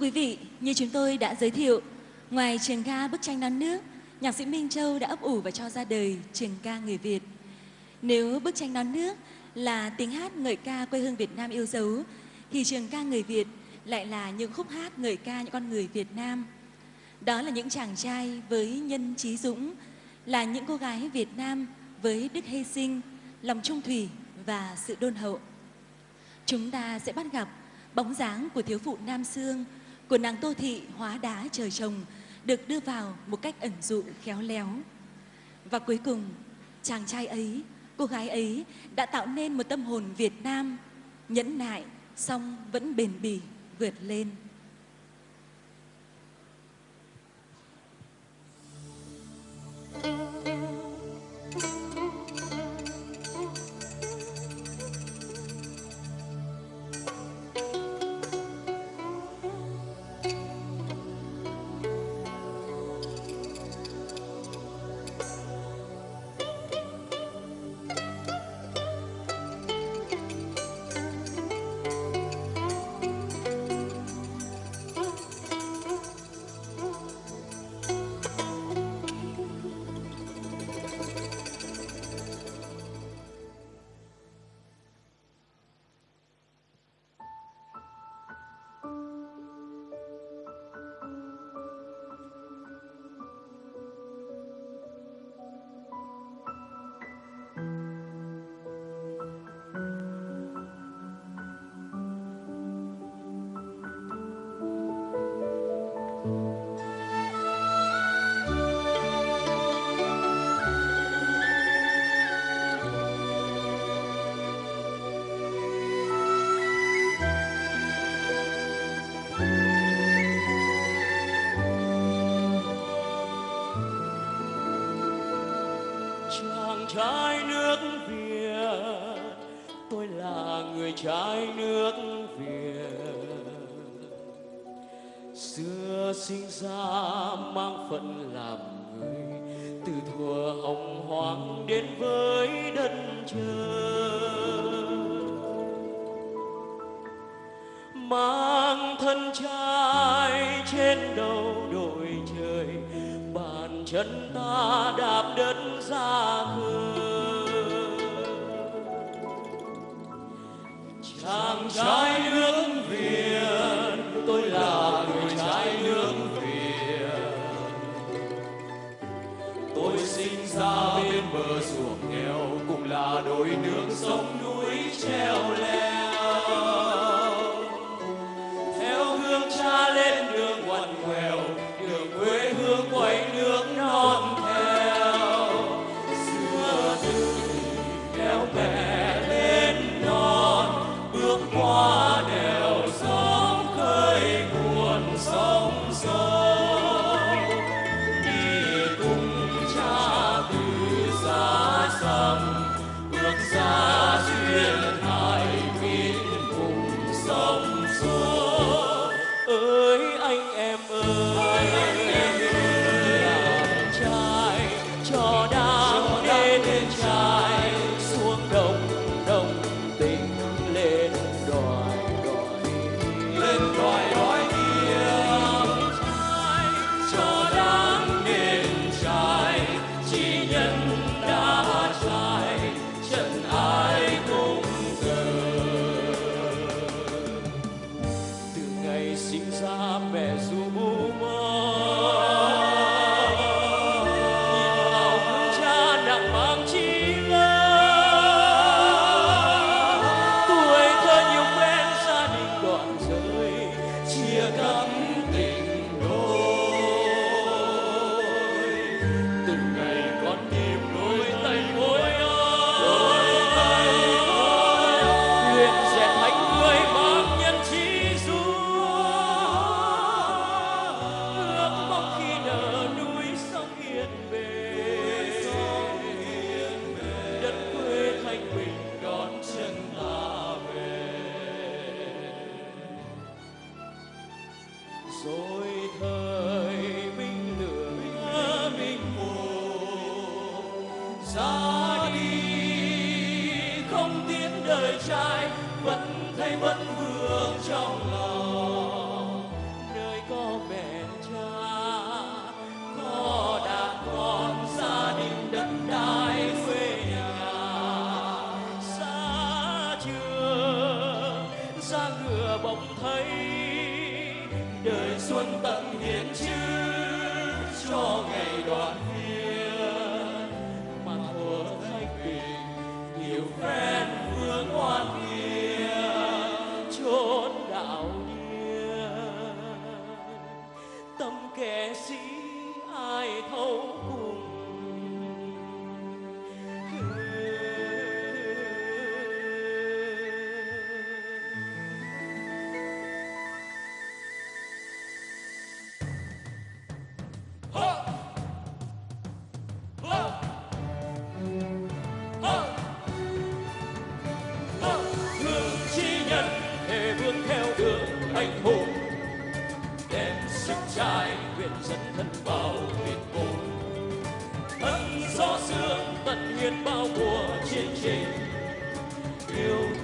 quý vị, như chúng tôi đã giới thiệu, ngoài trường ca bức tranh non nước, nhạc sĩ Minh Châu đã ấp ủ và cho ra đời trường ca người Việt. Nếu bức tranh non nước là tiếng hát ngợi ca quê hương Việt Nam yêu dấu, thì trường ca người Việt lại là những khúc hát ngợi ca những con người Việt Nam. Đó là những chàng trai với nhân trí dũng, là những cô gái Việt Nam với đức hy sinh, lòng trung thủy và sự đôn hậu. Chúng ta sẽ bắt gặp bóng dáng của thiếu phụ Nam Sương, của nàng Tô Thị hóa đá trời trồng được đưa vào một cách ẩn dụ khéo léo. Và cuối cùng, chàng trai ấy, cô gái ấy đã tạo nên một tâm hồn Việt Nam nhẫn nại, song vẫn bền bỉ vượt lên. Người trai nước Việt. Xưa sinh ra mang phận làm người, từ thuở hồng hoàng đến với đất trời. Mang thân trai trên đầu đội trời, bàn chân ta đạp đất ra khơi. Trai nước việt. Tôi là người trai nước việt. Tôi sinh ra bên bờ ruộng nghèo, cũng là đôi nước sông núi treo. rồi thời minh lửa minh hồ. Ra đi không tiếng đời trai vẫn thấy vẫn vương trong lòng. Nơi có mẹ cha có đàn con gia đình đất đai quê nhà. Xa trường, ra ngựa bỗng thấy đời xuân tận hiến chứ cho ngày đoàn viên mà thua thanh bình, nhiều phen vương oan kia chốn đạo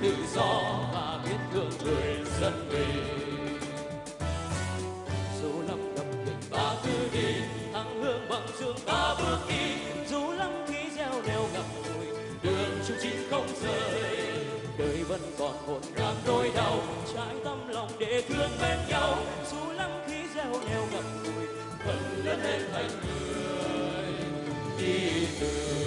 tự do và biết thương người dân mình dù lắm ngập nghịch ta cứ đi thắng hương bằng dương ta bước đi. Dù lắm khi gieo neo ngập ngùi, đường chung chín không rời. Đời vẫn còn hồn ngang nỗi đau trái tâm lòng để thương bên nhau. Dù lắm khi gieo neo ngập ngùi vẫn lớn lên thành người đi từ